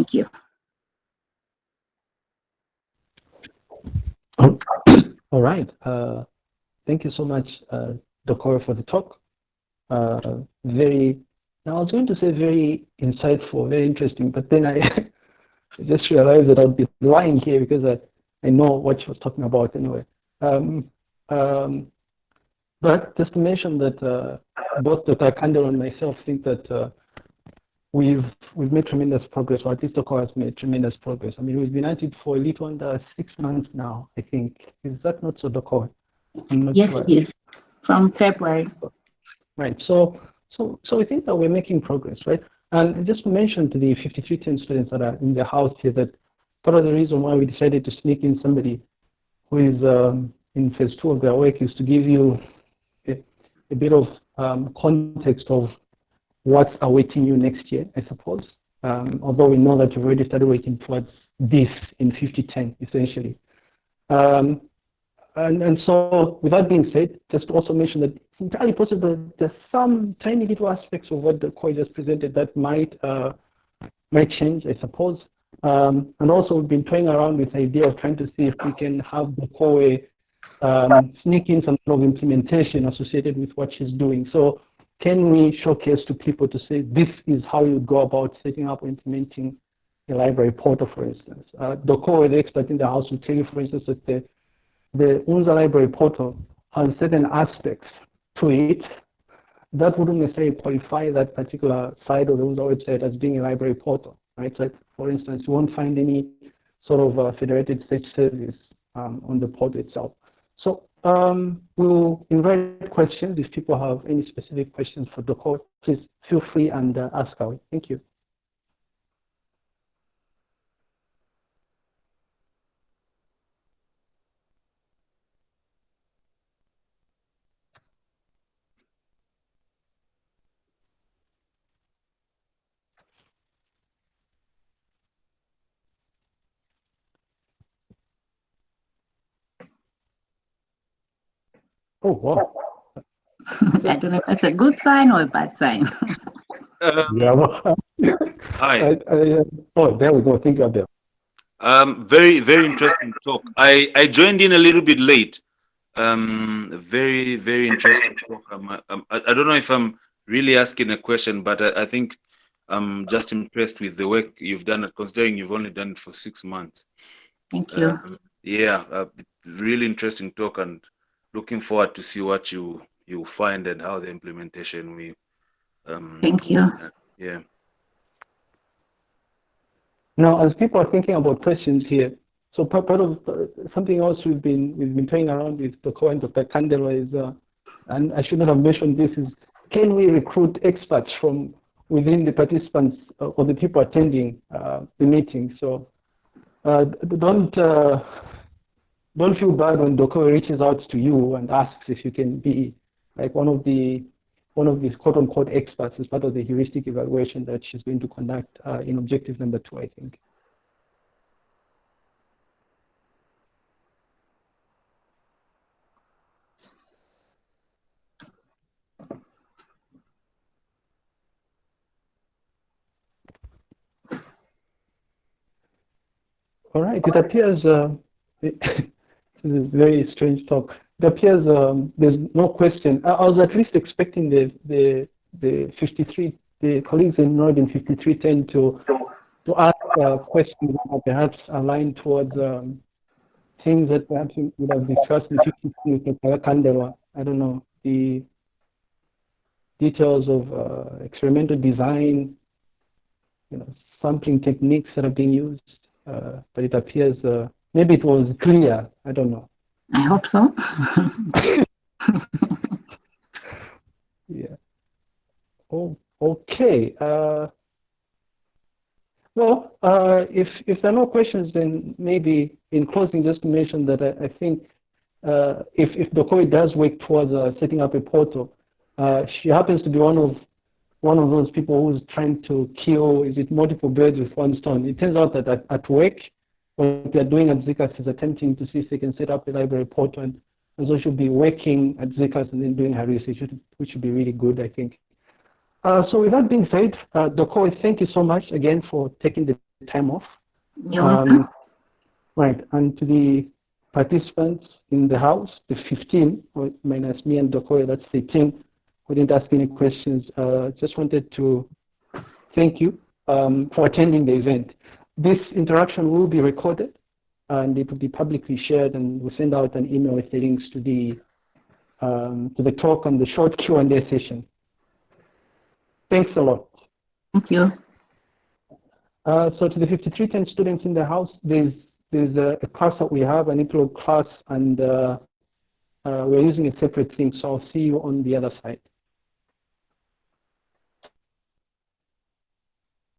Thank you. All right. Uh, thank you so much, uh, Dokoro, for the talk. Uh, very, now I was going to say very insightful, very interesting, but then I just realized that I'd be lying here because I, I know what she was talking about anyway. Um, um, but just to mention that uh, both Dr. Kandel and myself think that uh, we've we've made tremendous progress, or at least Dokoro has made tremendous progress. I mean, we've been at it for a little under six months now, I think. Is that not so, Dokoro? Yes, sure. it is. From February. Right. So, so, so we think that we're making progress, right? And just mention to the 5310 students that are in the house here that part of the reason why we decided to sneak in somebody who is um, in phase two of their work is to give you a, a bit of um, context of what's awaiting you next year, I suppose. Um, although we know that you've already started working towards this in 5010, essentially. Um, and, and so, with that being said, just to also mention that it's entirely possible that there's some tiny little aspects of what the core just presented that might uh, might change, I suppose. Um, and also, we've been toying around with the idea of trying to see if we can have the core um, sneak in some sort of implementation associated with what she's doing. So, can we showcase to people to say this is how you go about setting up or implementing a library portal, for instance? Uh, Dokoro, the expert in the house, will tell you, for instance, that the the UNZA library portal has certain aspects to it that wouldn't necessarily qualify that particular side of the UNZA website as being a library portal, right? So for instance, you won't find any sort of uh, federated search service um, on the portal itself. So um, we'll invite questions. If people have any specific questions for the course, please feel free and uh, ask away. Thank you. Oh, wow. I don't know if that's a good sign or a bad sign. Um, yeah. Well, hi. I, I, uh, oh, there we go. Thank you, Abel. Um, very, very interesting talk. I, I joined in a little bit late. Um, very, very interesting talk. I'm, I'm, I don't know if I'm really asking a question, but I, I think I'm just impressed with the work you've done, considering you've only done it for six months. Thank you. Um, yeah, uh, really interesting talk and looking forward to see what you you find and how the implementation we um thank you. uh, yeah. Now as people are thinking about questions here so part, part of uh, something else we've been we've been playing around with the coin of the candela is uh, and i should not have mentioned this is can we recruit experts from within the participants uh, or the people attending uh, the meeting? So uh, don't don't feel bad when Dokoro reaches out to you and asks if you can be like one of the one of these quote unquote experts as part of the heuristic evaluation that she's going to conduct uh, in objective number two, I think. All right, it appears uh, This is very strange talk. It appears um, there's no question. I, I, was at least expecting the the the 53 the colleagues in 5310 to to ask uh, questions that perhaps aligned towards um, things that perhaps would have discussed in 53 with Kandela. I don't know the details of uh, experimental design, you know, sampling techniques that are being used. Uh, but it appears uh, Maybe it was clear. I don't know. I hope so. yeah. Oh, okay. Uh, well, uh, if if there are no questions, then maybe in closing, just to mention that I, I think uh, if if Dokoi does work towards uh, setting up a portal, uh, she happens to be one of one of those people who's trying to kill is it multiple birds with one stone. It turns out that at, at work, what they're doing at ZCAS is attempting to see if they can set up a library portal and, and so she'll be working at ZCAS and then doing her research, which would be really good, I think. Uh, so with that being said, uh, Dokoi, thank you so much again for taking the time off. You're welcome. Um, right, and to the participants in the house, the 15, minus me and Dokoi, that's 18, who didn't ask any questions. Uh, just wanted to thank you um, for attending the event. This interaction will be recorded and it will be publicly shared and we'll send out an email with the links to the um, to the talk and the short Q&A session. Thanks a lot. Thank you. Uh, so to the 5310 students in the house, there's there's a, a class that we have, an intro class, and uh, uh, we're using a separate thing. So I'll see you on the other side.